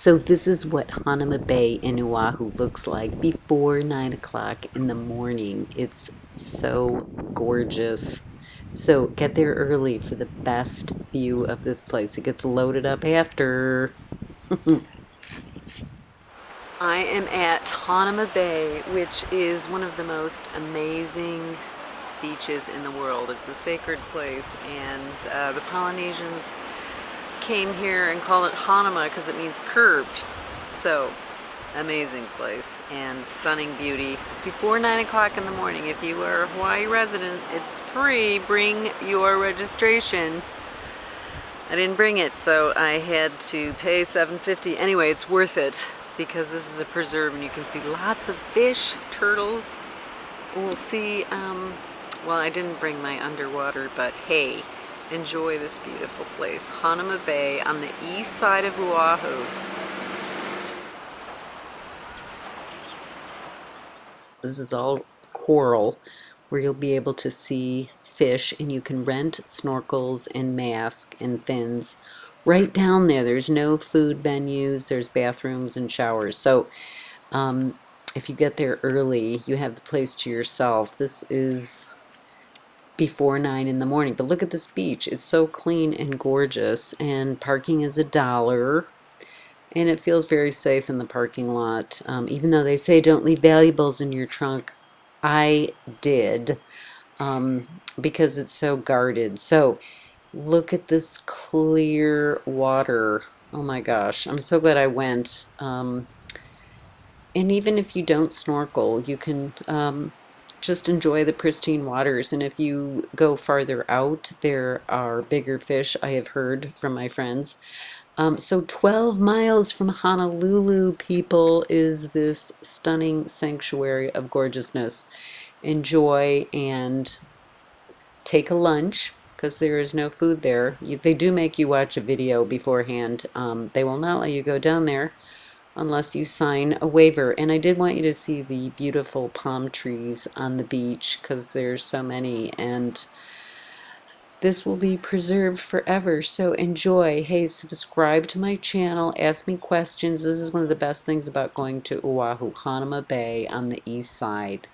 So this is what Hanauma Bay in Oahu looks like before 9 o'clock in the morning. It's so gorgeous. So get there early for the best view of this place. It gets loaded up after. I am at Hanauma Bay, which is one of the most amazing beaches in the world. It's a sacred place and uh, the Polynesians came here and called it Hanauma because it means curved. So, amazing place and stunning beauty. It's before 9 o'clock in the morning. If you are a Hawaii resident, it's free. Bring your registration. I didn't bring it, so I had to pay $7.50. Anyway, it's worth it because this is a preserve and you can see lots of fish, turtles. We'll see, um, well, I didn't bring my underwater, but hey, enjoy this beautiful place. Hanauma Bay on the east side of Oahu. This is all coral where you'll be able to see fish and you can rent snorkels and mask and fins right down there. There's no food venues, there's bathrooms and showers. So um, if you get there early, you have the place to yourself. This is before 9 in the morning. But look at this beach. It's so clean and gorgeous. And parking is a dollar. And it feels very safe in the parking lot. Um, even though they say don't leave valuables in your trunk, I did. Um, because it's so guarded. So look at this clear water. Oh my gosh. I'm so glad I went. Um, and even if you don't snorkel, you can um, just enjoy the pristine waters. And if you go farther out, there are bigger fish, I have heard from my friends. Um, so 12 miles from Honolulu, people, is this stunning sanctuary of gorgeousness. Enjoy and take a lunch because there is no food there. You, they do make you watch a video beforehand. Um, they will not let you go down there unless you sign a waiver. And I did want you to see the beautiful palm trees on the beach because there's so many and this will be preserved forever. So enjoy. Hey, subscribe to my channel. Ask me questions. This is one of the best things about going to Oahu, Hanauma Bay on the east side.